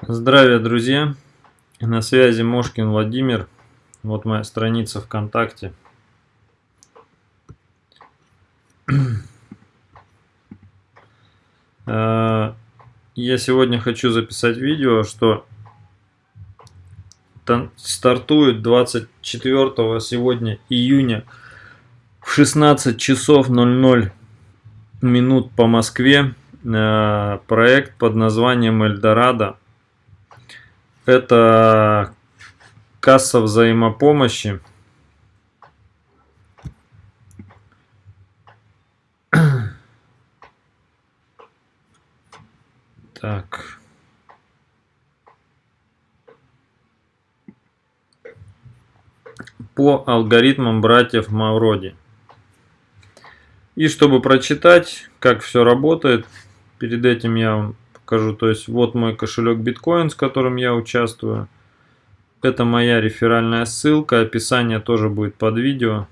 Здравия, друзья! На связи Мошкин Владимир. Вот моя страница ВКонтакте. Э, я сегодня хочу записать видео, что стартует 24 сегодня июня в 16 часов 00 минут по Москве э, проект под названием Эльдорадо это касса взаимопомощи. Так. По алгоритмам братьев Мавроди. И чтобы прочитать, как все работает, перед этим я вам покажу. То есть вот мой кошелек биткоин, с которым я участвую. Это моя реферальная ссылка, описание тоже будет под видео.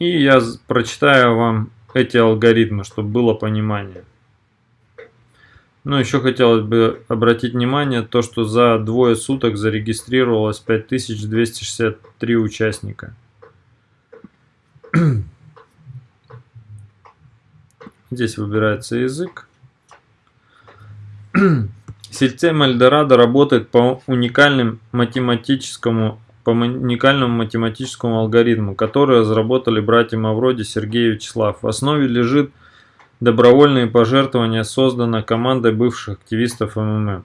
И я прочитаю вам эти алгоритмы, чтобы было понимание. Ну, еще хотелось бы обратить внимание, то, что за двое суток зарегистрировалось 5263 участника. Здесь выбирается язык. Система Эльдорадо работает по уникальному математическому по уникальному математическому алгоритму, который разработали братья Мавроди, Сергей и Вячеслав. В основе лежит добровольные пожертвования, создана командой бывших активистов МММ.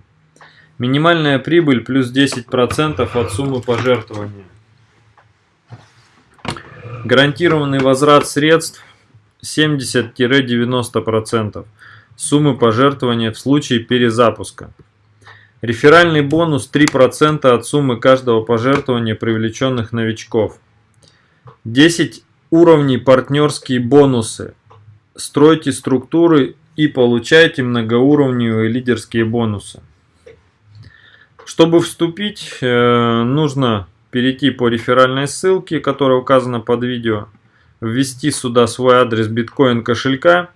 Минимальная прибыль плюс 10% от суммы пожертвования. Гарантированный возврат средств 70-90% суммы пожертвования в случае перезапуска. Реферальный бонус 3% от суммы каждого пожертвования привлеченных новичков. 10 уровней партнерские бонусы. Стройте структуры и получайте многоуровневые лидерские бонусы. Чтобы вступить, э, нужно перейти по реферальной ссылке, которая указана под видео ввести сюда свой адрес биткоин кошелька.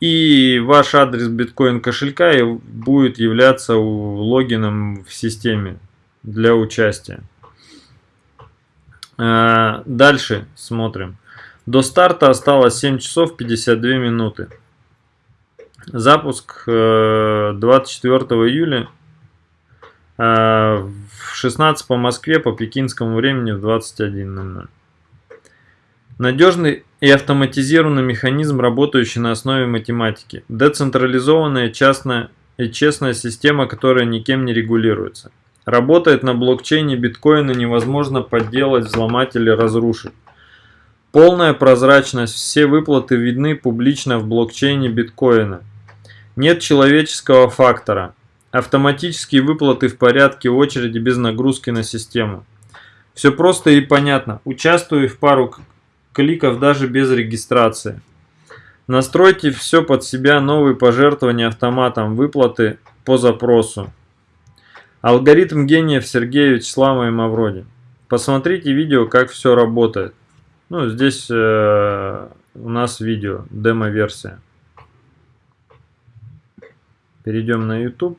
И ваш адрес биткоин кошелька будет являться логином в системе для участия. А, дальше смотрим. До старта осталось 7 часов 52 минуты. Запуск 24 э, июля э, в 16 по Москве, по пекинскому времени в 21.00. Надежный и автоматизированный механизм, работающий на основе математики. Децентрализованная частная и честная система, которая никем не регулируется. Работает на блокчейне биткоина невозможно подделать, взломать или разрушить. Полная прозрачность, все выплаты видны публично в блокчейне биткоина. Нет человеческого фактора. Автоматические выплаты в порядке очереди без нагрузки на систему. Все просто и понятно. Участвую в пару кликов даже без регистрации. Настройте все под себя, новые пожертвования автоматом, выплаты по запросу. Алгоритм гениев Сергея Вячеслава и Мавроди. Посмотрите видео, как все работает. Ну, здесь э, у нас видео, демо-версия. Перейдем на YouTube.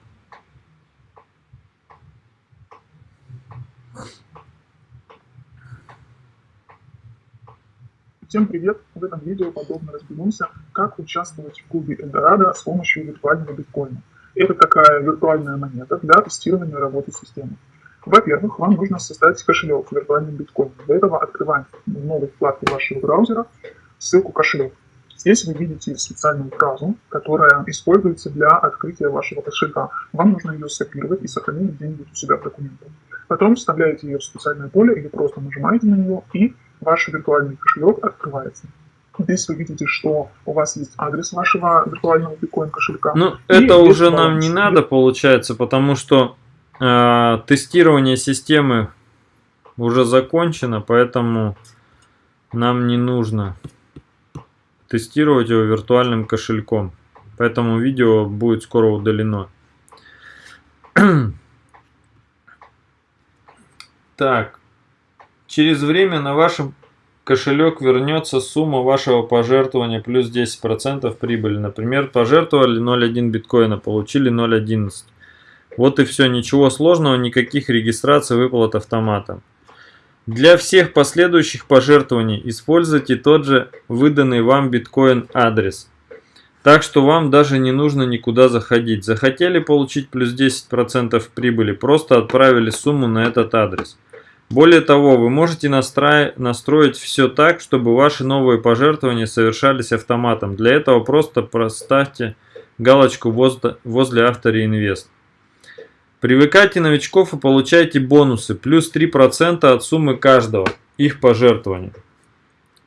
Всем привет! В этом видео подробно разберемся, как участвовать в клубе Эльдорадо с помощью виртуального биткоина. Это такая виртуальная монета для тестирования работы системы. Во-первых, вам нужно создать кошелек в виртуальном биткоине. Для этого открываем в новой вашего браузера ссылку кошелек. Здесь вы видите специальную фразу, которая используется для открытия вашего кошелька. Вам нужно ее скопировать и сохранить где-нибудь у себя в документах. Потом вставляете ее в специальное поле или просто нажимаете на нее и ваш виртуальный кошелек открывается. Здесь вы видите, что у вас есть адрес вашего виртуального биткоин кошелька. Ну, это уже нам не надо, получается, потому что э, тестирование системы уже закончено, поэтому нам не нужно тестировать его виртуальным кошельком. Поэтому видео будет скоро удалено. так, через время на вашем кошелек вернется сумма вашего пожертвования плюс 10% прибыли. Например, пожертвовали 0.1 биткоина, получили 0.11. Вот и все, ничего сложного, никаких регистраций, выплат автоматом. Для всех последующих пожертвований используйте тот же выданный вам биткоин адрес. Так что вам даже не нужно никуда заходить. Захотели получить плюс 10% прибыли, просто отправили сумму на этот адрес. Более того, вы можете настроить, настроить все так, чтобы ваши новые пожертвования совершались автоматом. Для этого просто проставьте галочку возле, возле автореинвест. Привыкайте новичков и получайте бонусы, плюс 3% от суммы каждого их пожертвования.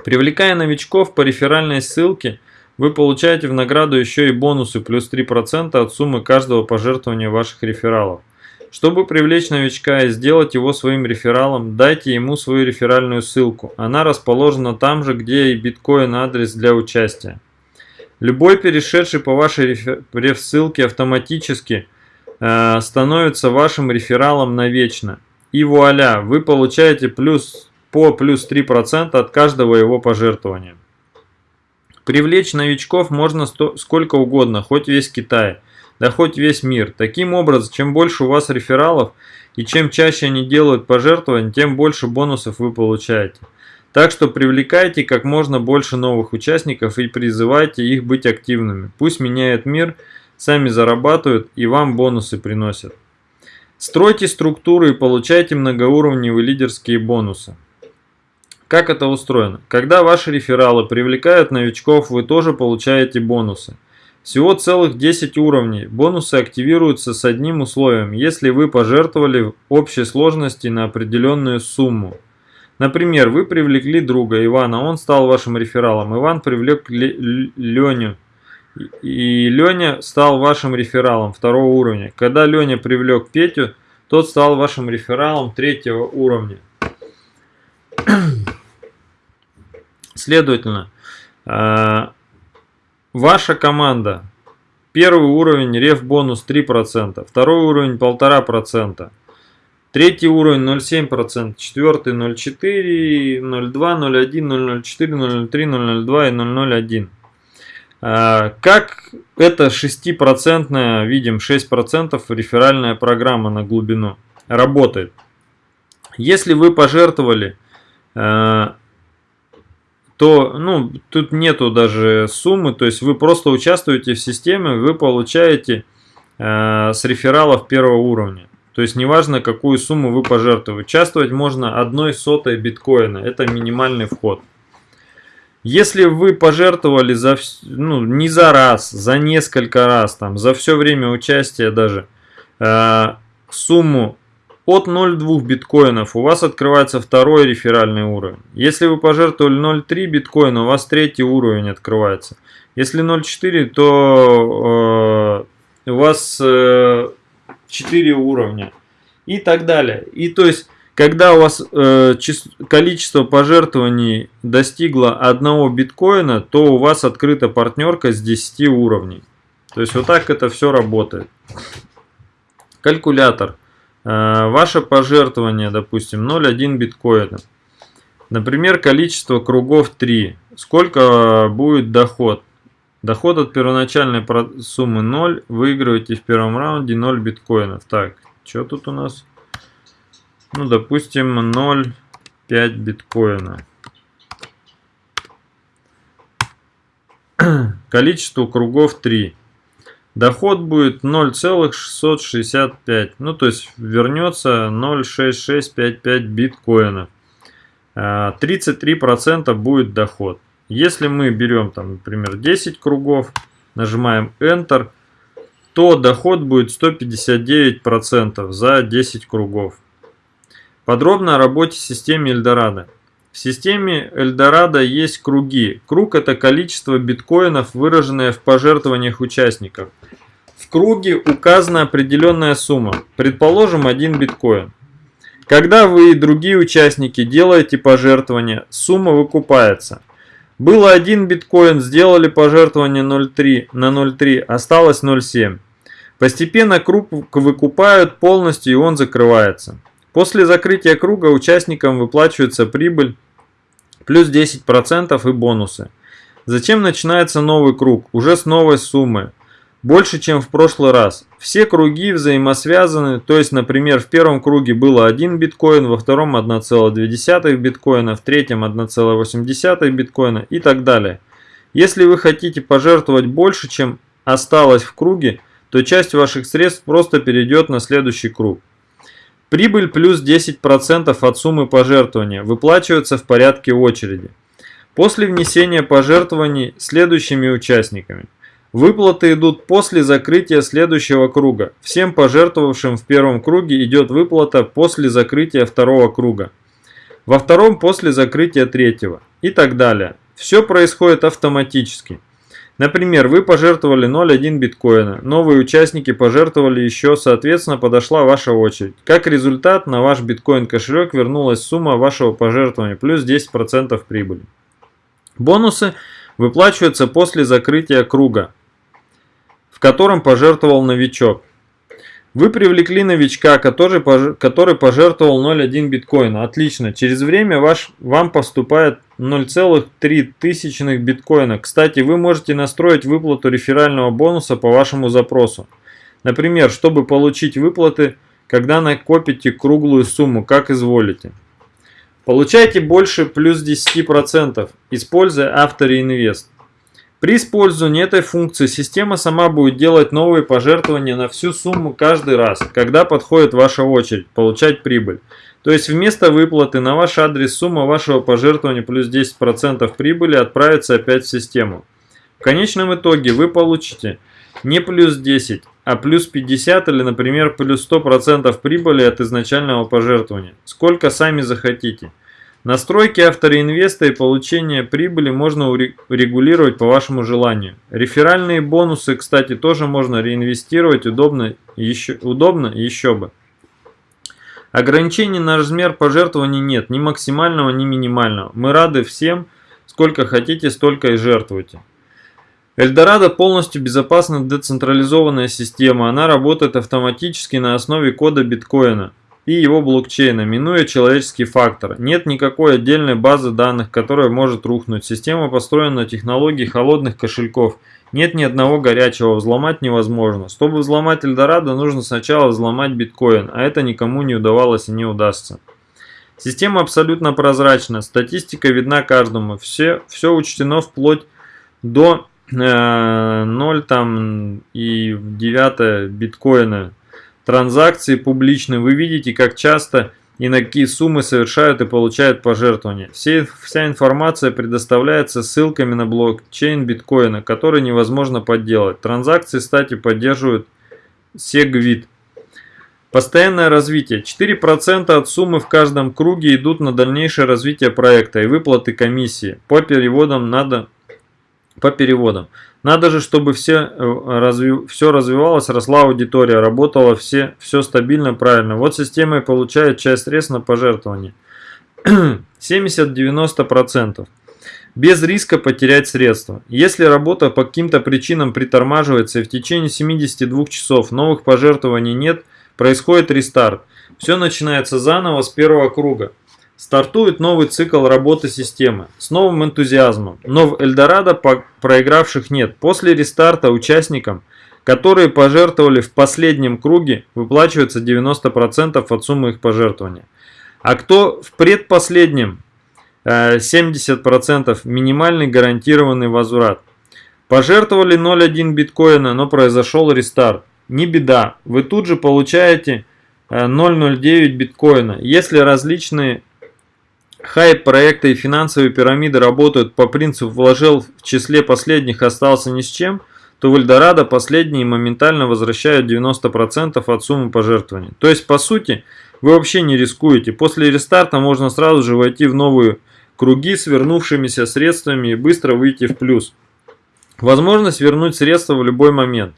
Привлекая новичков по реферальной ссылке, вы получаете в награду еще и бонусы, плюс 3% от суммы каждого пожертвования ваших рефералов. Чтобы привлечь новичка и сделать его своим рефералом, дайте ему свою реферальную ссылку. Она расположена там же, где и биткоин адрес для участия. Любой перешедший по вашей реф-ссылке автоматически Э, становится вашим рефералом навечно. И вуаля, вы получаете плюс по плюс 3% от каждого его пожертвования. Привлечь новичков можно сто, сколько угодно, хоть весь Китай, да хоть весь мир. Таким образом, чем больше у вас рефералов и чем чаще они делают пожертвования, тем больше бонусов вы получаете. Так что привлекайте как можно больше новых участников и призывайте их быть активными. Пусть меняет мир – сами зарабатывают и вам бонусы приносят. Стройте структуры и получайте многоуровневые лидерские бонусы. Как это устроено? Когда ваши рефералы привлекают новичков, вы тоже получаете бонусы. Всего целых 10 уровней. Бонусы активируются с одним условием, если вы пожертвовали общей сложности на определенную сумму. Например, вы привлекли друга Ивана, он стал вашим рефералом. Иван привлек Леню, и Леня стал вашим рефералом второго уровня. Когда Леня привлек Петю, тот стал вашим рефералом третьего уровня. Следовательно, э, ваша команда, первый уровень реф бонус 3%, второй уровень 1,5%, третий уровень 0,7%, четвертый 0,4, 0,2, 0,1, 0,04, 0,03, 0,02 и 0,01. А, как это 6%, видим 6% реферальная программа на глубину работает? Если вы пожертвовали, а, то ну, тут нету даже суммы, то есть вы просто участвуете в системе, вы получаете а, с рефералов первого уровня. То есть неважно, какую сумму вы пожертвуете. Участвовать можно одной сотой биткоина. Это минимальный вход. Если вы пожертвовали за, ну, не за раз, за несколько раз, там, за все время участия даже, э, сумму от 0,2 биткоинов, у вас открывается второй реферальный уровень. Если вы пожертвовали 0,3 биткоина, у вас третий уровень открывается. Если 0,4, то э, у вас э, 4 уровня. И так далее. И то есть когда у вас э, количество пожертвований достигло одного биткоина, то у вас открыта партнерка с 10 уровней. То есть вот так это все работает. Калькулятор. Э, ваше пожертвование, допустим, 0,1 биткоина. Например, количество кругов 3. Сколько будет доход? Доход от первоначальной суммы 0. Выигрываете в первом раунде 0 биткоинов. Так, что тут у нас? ну, допустим, 0,5 биткоина. Количество кругов 3. Доход будет 0,665. Ну, то есть вернется 0,6655 биткоина. 33% а, будет доход. Если мы берем, там, например, 10 кругов, нажимаем Enter, то доход будет 159% за 10 кругов. Подробно о работе системы Эльдорадо. В системе Эльдорадо есть круги. Круг – это количество биткоинов, выраженное в пожертвованиях участников. В круге указана определенная сумма, предположим, 1 биткоин. Когда вы и другие участники делаете пожертвования, сумма выкупается. Было 1 биткоин, сделали пожертвование 0,3 на 0,3, осталось 0,7. Постепенно круг выкупают полностью и он закрывается. После закрытия круга участникам выплачивается прибыль плюс 10% и бонусы. Затем начинается новый круг, уже с новой суммы, больше, чем в прошлый раз. Все круги взаимосвязаны, то есть, например, в первом круге было 1 биткоин, во втором 1,2 биткоина, в третьем 1,8 биткоина и так далее. Если вы хотите пожертвовать больше, чем осталось в круге, то часть ваших средств просто перейдет на следующий круг. Прибыль плюс 10% от суммы пожертвования выплачивается в порядке очереди. После внесения пожертвований следующими участниками. Выплаты идут после закрытия следующего круга. Всем пожертвовавшим в первом круге идет выплата после закрытия второго круга. Во втором после закрытия третьего. И так далее. Все происходит автоматически. Например, вы пожертвовали 0,1 биткоина, новые участники пожертвовали еще, соответственно подошла ваша очередь. Как результат, на ваш биткоин кошелек вернулась сумма вашего пожертвования плюс 10% прибыли. Бонусы выплачиваются после закрытия круга, в котором пожертвовал новичок. Вы привлекли новичка, который, который пожертвовал 0,1 биткоина. Отлично. Через время ваш, вам поступает 0,3 биткоина. Кстати, вы можете настроить выплату реферального бонуса по вашему запросу. Например, чтобы получить выплаты, когда накопите круглую сумму, как изволите. Получайте больше плюс 10%, используя AutoReinvest. При использовании этой функции система сама будет делать новые пожертвования на всю сумму каждый раз, когда подходит ваша очередь получать прибыль. То есть вместо выплаты на ваш адрес сумма вашего пожертвования плюс 10% прибыли отправится опять в систему. В конечном итоге вы получите не плюс 10, а плюс 50 или, например, плюс 100% прибыли от изначального пожертвования. Сколько сами захотите. Настройки автореинвеста и получение прибыли можно регулировать по вашему желанию. Реферальные бонусы, кстати, тоже можно реинвестировать удобно еще, удобно еще бы. Ограничений на размер пожертвований нет, ни максимального, ни минимального. Мы рады всем, сколько хотите, столько и жертвуйте. Эльдорадо полностью безопасна децентрализованная система, она работает автоматически на основе кода биткоина и его блокчейна, минуя человеческий фактор. Нет никакой отдельной базы данных, которая может рухнуть. Система построена на технологии холодных кошельков. Нет ни одного горячего, взломать невозможно. Чтобы взломать Эльдорадо, нужно сначала взломать биткоин, а это никому не удавалось и не удастся. Система абсолютно прозрачна, статистика видна каждому, все, все учтено вплоть до э, 0 там, и 9 биткоина транзакции публичны, вы видите, как часто и на какие суммы совершают и получают пожертвования. Все, вся информация предоставляется ссылками на блокчейн биткоина, который невозможно подделать. Транзакции, кстати, поддерживают SegWit. Постоянное развитие. 4% от суммы в каждом круге идут на дальнейшее развитие проекта и выплаты комиссии. По переводам надо по переводам. Надо же, чтобы все, э, разви, все развивалось, росла аудитория, работало все, все стабильно, правильно. Вот система и получает часть средств на пожертвование. 70-90%. Без риска потерять средства. Если работа по каким-то причинам притормаживается и в течение 72 часов новых пожертвований нет, происходит рестарт. Все начинается заново с первого круга. Стартует новый цикл работы системы с новым энтузиазмом, но в Эльдорадо проигравших нет. После рестарта участникам, которые пожертвовали в последнем круге, выплачивается 90% от суммы их пожертвования. А кто в предпоследнем, 70% э, минимальный гарантированный возврат. Пожертвовали 0,1 биткоина, но произошел рестарт. Не беда, вы тут же получаете 0,09 э, биткоина. Если различные Хайп проекта и финансовые пирамиды работают по принципу «вложил в числе последних, остался ни с чем», то в Эльдорадо последние моментально возвращают 90% от суммы пожертвований. То есть, по сути, вы вообще не рискуете. После рестарта можно сразу же войти в новые круги с вернувшимися средствами и быстро выйти в плюс. Возможность вернуть средства в любой момент.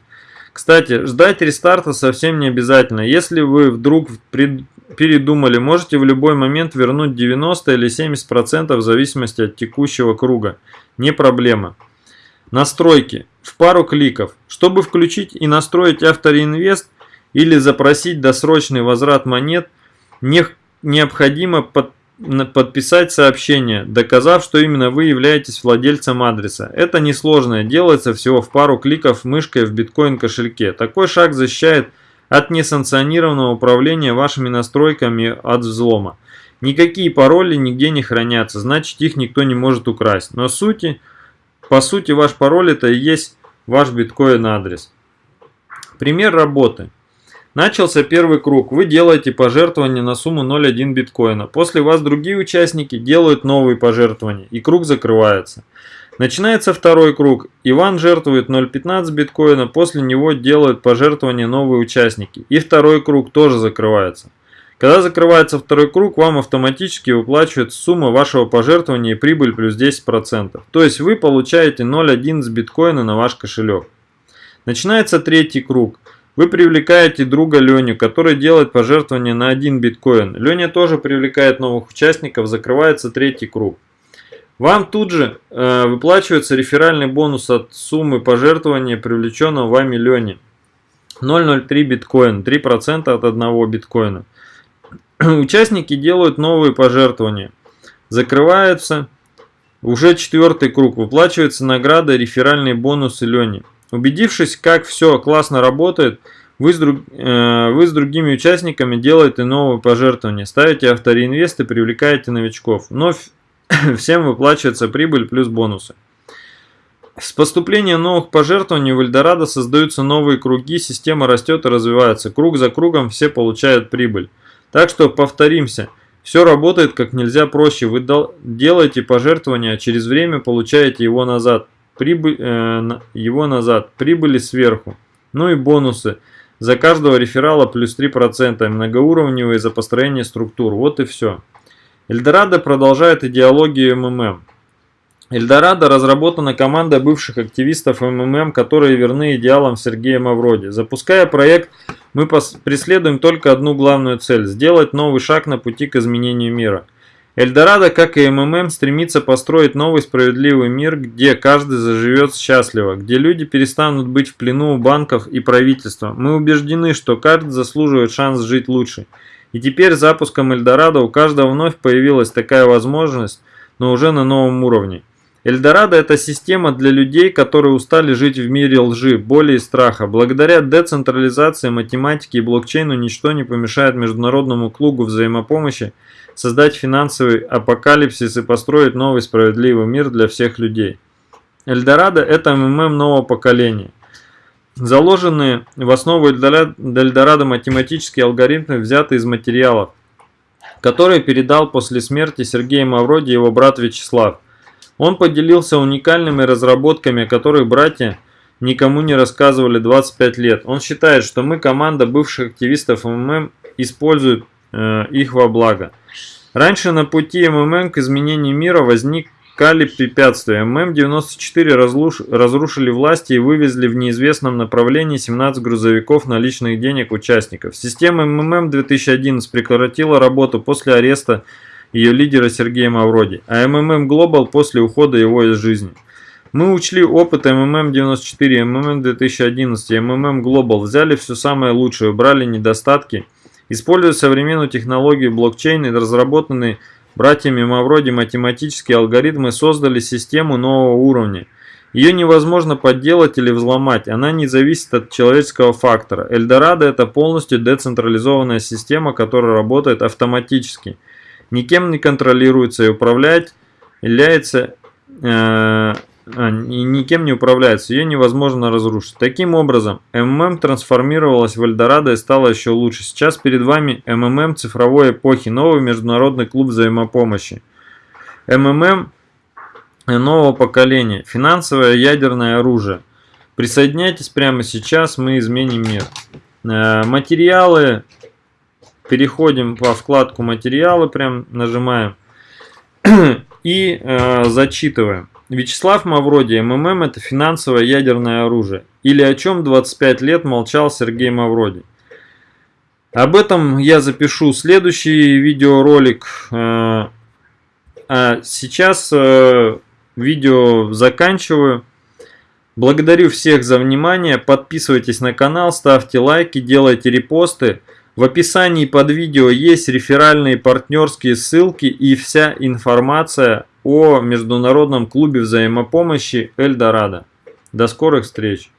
Кстати, ждать рестарта совсем не обязательно. Если вы вдруг передумали, можете в любой момент вернуть 90 или 70% в зависимости от текущего круга. Не проблема. Настройки. В пару кликов. Чтобы включить и настроить автореинвест или запросить досрочный возврат монет, необходимо под, подписать сообщение, доказав, что именно вы являетесь владельцем адреса. Это несложно, делается всего в пару кликов мышкой в биткоин кошельке. Такой шаг защищает от несанкционированного управления вашими настройками от взлома. Никакие пароли нигде не хранятся, значит их никто не может украсть. Но сути, по сути ваш пароль это и есть ваш биткоин адрес. Пример работы. Начался первый круг. Вы делаете пожертвование на сумму 0,1 биткоина. После вас другие участники делают новые пожертвования. И круг закрывается. Начинается второй круг. Иван жертвует 0,15 биткоина. После него делают пожертвования новые участники. И второй круг тоже закрывается. Когда закрывается второй круг, вам автоматически выплачивает сумма вашего пожертвования и прибыль плюс 10%. То есть вы получаете 0,1 с биткоина на ваш кошелек. Начинается третий круг. Вы привлекаете друга Леню, который делает пожертвование на один биткоин. Леня тоже привлекает новых участников, закрывается третий круг. Вам тут же э, выплачивается реферальный бонус от суммы пожертвования, привлеченного вами Лени. 0,03 биткоин, 3% от одного биткоина. Участники делают новые пожертвования. Закрывается уже четвертый круг. Выплачивается награда, реферальные бонусы Лени. Убедившись, как все классно работает, вы с, друг, э, вы с другими участниками делаете новые пожертвования, ставите автореинвест и привлекаете новичков. Но всем выплачивается прибыль плюс бонусы. С поступлением новых пожертвований в Эльдорадо создаются новые круги, система растет и развивается. Круг за кругом все получают прибыль. Так что повторимся, все работает как нельзя проще. Вы делаете пожертвование, а через время получаете его назад прибыль, э, его назад, прибыли сверху. Ну и бонусы. За каждого реферала плюс 3%, многоуровневые за построение структур. Вот и все. Эльдорадо продолжает идеологию МММ. Эльдорадо разработана команда бывших активистов МММ, которые верны идеалам Сергея Мавроди. Запуская проект, мы преследуем только одну главную цель – сделать новый шаг на пути к изменению мира – Эльдорадо, как и МММ, стремится построить новый справедливый мир, где каждый заживет счастливо, где люди перестанут быть в плену у банков и правительства. Мы убеждены, что каждый заслуживает шанс жить лучше. И теперь с запуском Эльдорадо у каждого вновь появилась такая возможность, но уже на новом уровне. Эльдорадо – это система для людей, которые устали жить в мире лжи, боли и страха. Благодаря децентрализации, математике и блокчейну ничто не помешает международному клубу взаимопомощи создать финансовый апокалипсис и построить новый справедливый мир для всех людей. Эльдорадо – это МММ нового поколения. Заложенные в основу Эльдорадо математические алгоритмы взяты из материалов, которые передал после смерти Сергея Мавроди его брат Вячеслав. Он поделился уникальными разработками, о которых братья никому не рассказывали 25 лет. Он считает, что мы, команда бывших активистов МММ, используют их во благо. Раньше на пути МММ к изменению мира возникали препятствия. ММ-94 разрушили власти и вывезли в неизвестном направлении 17 грузовиков наличных денег участников. Система МММ-2011 прекратила работу после ареста ее лидера Сергея Мавроди, а МММ Global после ухода его из жизни. Мы учли опыт МММ-94, МММ-2011 и МММ Global, взяли все самое лучшее, убрали недостатки – Используя современную технологию блокчейн и разработанные братьями Мавроди математические алгоритмы создали систему нового уровня. Ее невозможно подделать или взломать, она не зависит от человеческого фактора. Эльдорадо это полностью децентрализованная система, которая работает автоматически. Никем не контролируется и управлять является э, никем не управляется, ее невозможно разрушить. Таким образом, МММ трансформировалась в Эльдорадо и стала еще лучше. Сейчас перед вами МММ цифровой эпохи, новый международный клуб взаимопомощи. МММ нового поколения, финансовое ядерное оружие. Присоединяйтесь прямо сейчас, мы изменим мир. Э, материалы, переходим по вкладку материалы, прям нажимаем и э, зачитываем. Вячеслав Мавроди, МММ это финансовое ядерное оружие. Или о чем 25 лет молчал Сергей Мавроди. Об этом я запишу следующий видеоролик. Э, а сейчас э, видео заканчиваю. Благодарю всех за внимание. Подписывайтесь на канал, ставьте лайки, делайте репосты. В описании под видео есть реферальные партнерские ссылки и вся информация о Международном клубе взаимопомощи Эльдорадо. До скорых встреч!